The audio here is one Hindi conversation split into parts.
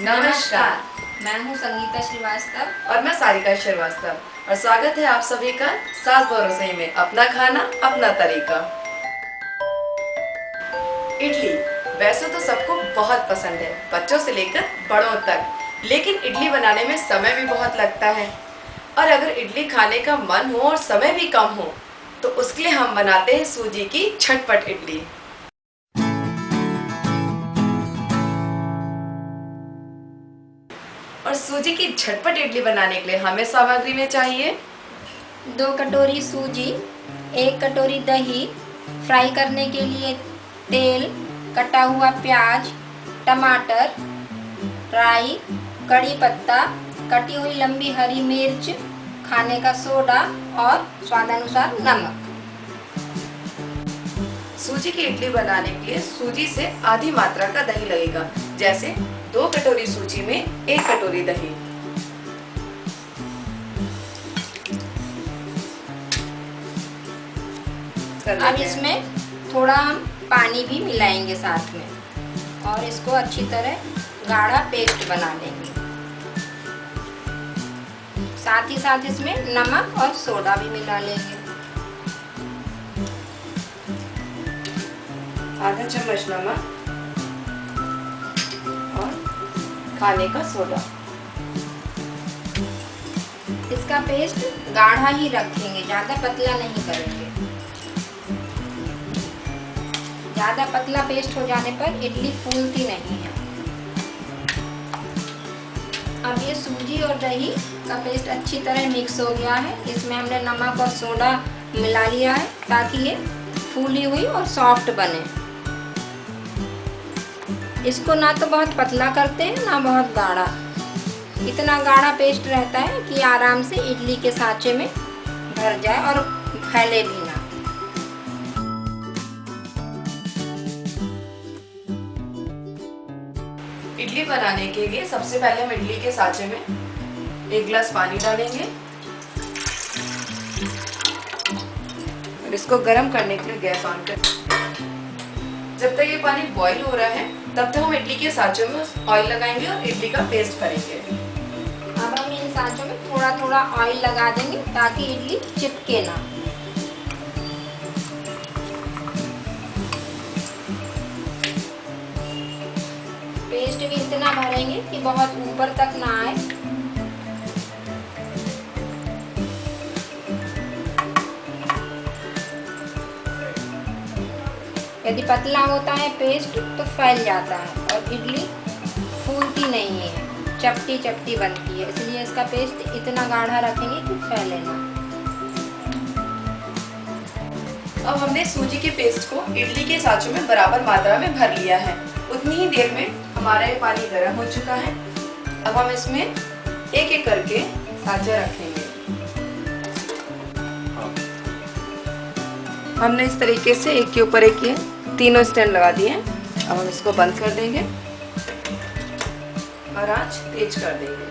नमस्कार। मैं हूँ संगीता श्रीवास्तव। और मैं सारिका श्रीवास्तव। और स्वागत है आप सभी का सास भरोसे में अपना खाना अपना तरीका। इडली। वैसे तो सबको बहुत पसंद है बच्चों से लेकर बड़ों तक। लेकिन इडली बनाने में समय भी बहुत लगता है। और अगर इडली खाने का मन हो और समय भी कम हो तो उसके लिए हम बनाते हैं सूजी की छटपट इडली। सूजी की झटपट इडली बनाने के लिए हमें सामग्री में चाहिए? दो कटोरी सूजी एक कटोरी दही फ्राई करने के लिए तेल कटा हुआ प्याज टमाटर राई कड़ी पत्ता कटी हुई लंबी हरी मिर्च खाने का सोडा और स्वादानुसार नमक। सूजी की इडली बनाने के लिए सूजी से आधी मात्रा का दही लगेगा जैसे दो कटोरी सूजी में एक कटोरी दही। अब इसमें थोड़ा हम पानी भी मिलाएँगे साथ में और इसको अच्छी तरह गाढ़ा पेस्ट बना लेंगे। साथ ही साथ इसमें नमक और सोडा भी मिला लेंगे। आधा चम्मच नमक। खाने का सोडा। इसका पेस्ट गाढ़ा ही रखेंगे, ज़्यादा पतला नहीं करेंगे। ज़्यादा पतला पेस्ट हो जाने पर इडली फूलती नहीं है। अब ये सूजी और दही का पेस्ट अच्छी तरह मिक्स हो गया है। इसमें हमने नमक और सोडा मिला लिया है, ताकि ये फूली हुई और सॉफ्ट बने। इसको ना तो बहुत पतला करते हैं, ना बहुत गाढ़ा। इतना गाढ़ा पेस्ट रहता है कि आराम से इडली के साँचे में भर जाए और फैले भी ना। इडली बनाने के लिए सबसे पहले हम इडली के साँचे में एक गिलास पानी डालेंगे। और इसको गर्म करने के लिए गैस ऑन कर जब तक ये पानी बॉईल हो रहा है, तब तक हम इडली के साँचों में ऑयल लगाएँगे और इडली का पेस्ट भरेंगे अब हम इन साँचों में थोड़ा थोड़ा ऑयल लगा देंगे ताकि इडली चिपके ना। पेस्ट भी इतना भरेंगे कि बहुत ऊपर तक ना आए। यदि पतला होता है पेस्ट तो फैल जाता है और इडली फूलती नहीं है, चपटी चपटी बनती है। इसलिए इसका पेस्ट इतना गाढ़ा रखेंगे कि फैले ना। अब हमने सूजी के पेस्ट को इडली के साँचों में बराबर मात्रा में भर लिया है। उतनी ही देर में हमारा ये पानी गर्म हो चुका है। अब हम इसमें एक एक करके साँचे रखेंगे। हमने इस तरीके से एक के ऊपर एक ये तीनों स्टैंड लगा दिए अब हम इसको बंद कर देंगे। और आँच तेज कर देंगे।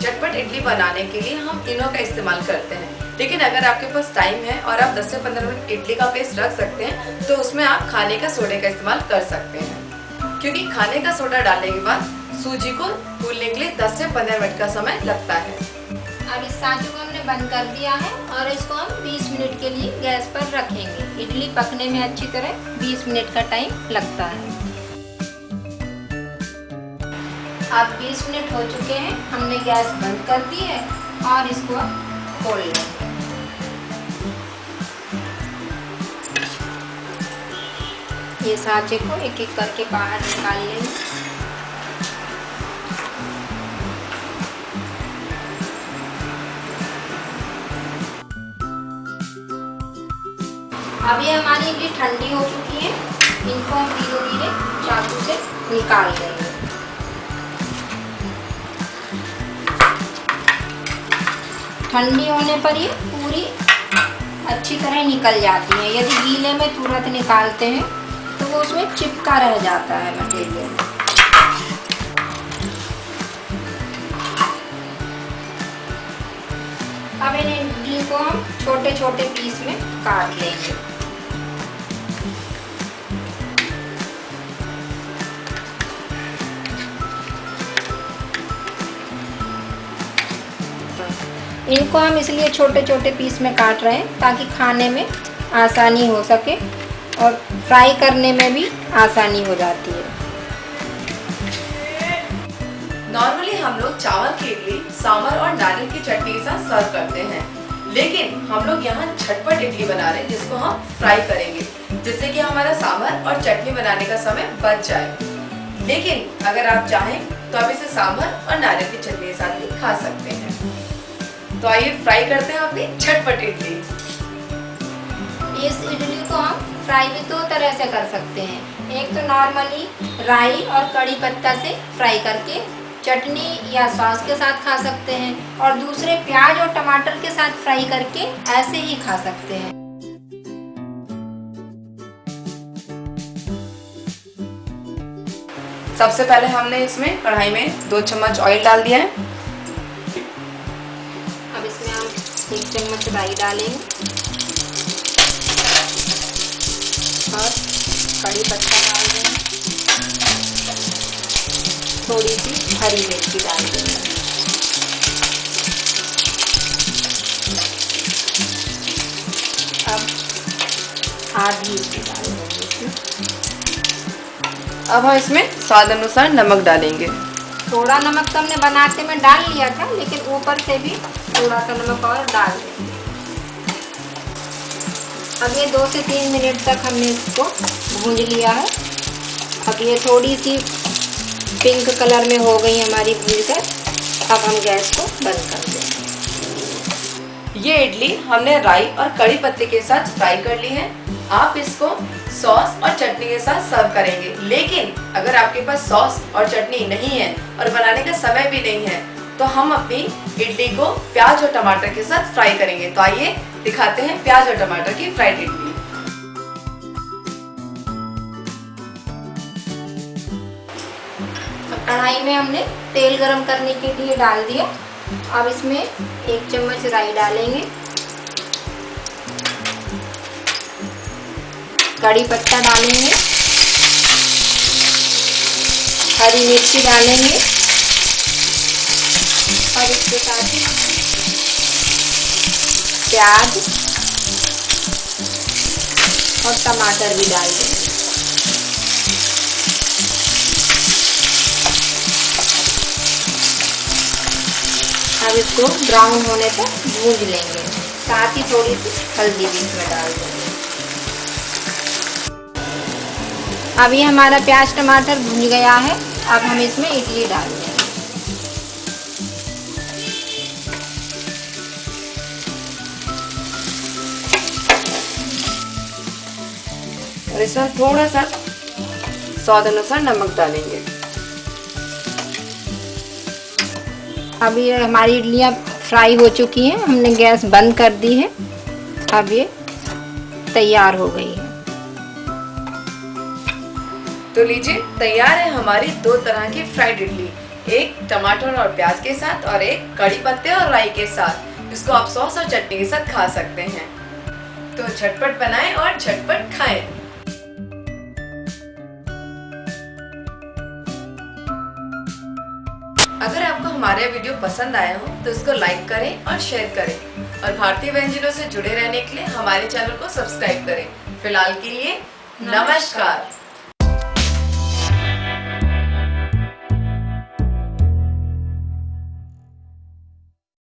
झटपट इडली बनाने के लिए हम इनो का इस्तेमाल करते हैं। लेकिन अगर आपके पास टाइम है और आप 10 से 15 मिनट इडली का पेस्ट रख सकते हैं तो उसमें आप खाने का सोडे का इस्तेमाल कर सकते हैं। क्योंकि खाने का सोडा डालने के बाद सूजी को फूलने के लिए 10 से 15 मिनट का समय लगता है। अब इस साँचों को हमने बंद कर दिया है और इसको हम 20 मिनट के लिए गैस पर रखेंगे। इडली पकने में अच्छी तरह 20 मिनट का टाइम लगता है। अब 20 मिनट हो चुके हैं, हमने गैस बंद कर दी है और इसको अब खोल लेंगे। ये साँचे को एक एक करके बाहर निकाल लेंगे। ये हमारी इडली ठंडी हो चुकी है। इनको हम धीरे धीरे चाकू से निकाल देंगे। ठंडी होने पर ये पूरी अच्छी तरह निकल जाती है। यदि गीले में तुरंत निकालते हैं तो वो उसमें चिपका रह जाता है मटेरियल अब इन इडली को हम छोटे छोटे पीस में काट लेंगे। इनको हम इसलिए छोटे छोटे पीस में काट रहे हैं ताकि खाने में आसानी हो सके और फ्राई करने में भी आसानी हो जाती है। नॉर्मली हम लोग चावल की इडली, सांभर और नारियल की चटनी के साथ सर्व करते हैं। लेकिन हम लोग यहाँ झटपट इडली बना रहे हैं, जिसको हम फ्राई करेंगे, जिससे कि हमारा सांभर और चटनी बनाने का समय बच जाए। लेकिन अगर आप चाहें तो आप इसे सांभर और नारियल की चटनी के साथ भी खा सकते हैं। तो आइए फ्राई करते हैं अपनी झटपट इडली इस इडली को हम फ्राई भी दो तरह से कर सकते हैं। एक तो नॉर्मली राई और कड़ी पत्ता से फ्राई करके चटनी या सॉस के साथ खा सकते हैं और दूसरे प्याज और टमाटर के साथ फ्राई करके ऐसे ही खा सकते हैं। सबसे पहले हमने इसमें कढ़ाई में दो चम्मच ऑयल डाल दिया है। चम्मच राई डालेंगे। और कड़ी पत्ता डाल देंगे। थोड़ी सी हरी मिर्ची डाल देंगे। अब आधी डाल देंगे अब हम इसमें स्वाद अनुसार नमक डालेंगे। थोड़ा नमक तो हमने बनाते में डाल लिया था, लेकिन ऊपर से भी थोड़ा सा नमक और डाल देंगे। अब ये दो से तीन मिनट तक हमने इसको भूंज लिया है। अब ये थोड़ी सी पिंक कलर में हो गई हमारी भून कर। अब हम गैस को बंद कर देंगे। ये इडली हमने राई और कड़ी पत्ते के साथ फ्राई कर ली है। आप इसको सॉस और चटनी के साथ सर्व करेंगे। लेकिन अगर आपके पास सॉस और चटनी नहीं है और बनाने का समय भी नहीं है तो हम अपनी इडली को प्याज और टमाटर के साथ फ्राई करेंगे। तो आइए दिखाते हैं प्याज और टमाटर की फ्राइड इडली। कढ़ाई में हमने तेल गरम करने के लिए डाल दिया अब इसमें एक चम्मच राई डालेंगे। कड़ी पत्ता डालेंगे। हरी मिर्ची डालेंगे। और इसके साथ ही प्याज और टमाटर भी डाल देंगे अब इसको ब्राउन होने तक भूज लेंगे। साथ ही थोड़ी सी हल्दी भी इसमें डाल देंगे अभी हमारा प्याज टमाटर भून गया है। अब हम इसमें इडली डाल और इसमें थोड़ा सा स्वाद अनुसार नमक डालेंगे। अब ये हमारी इडलियाँ फ्राई हो चुकी हैं हमने गैस बंद कर दी है। अब ये तैयार हो गई है। तो लीजिए तैयार है हमारी दो तरह की फ्राइड इडली। एक टमाटर और प्याज के साथ और एक कड़ी पत्ते और राई के साथ। इसको आप सॉस और चटनी के साथ खा सकते हैं। तो झटपट बनाएँ और झटपट खाएँ। अगर आपको हमारे वीडियो पसंद आया हो तो इसको लाइक करें और शेयर करें। और भारतीय व्यंजनों से जुड़े रहने के लिए हमारे चैनल को सब्सक्राइब करें। फ़िलहाल के लिए, नमस्कार।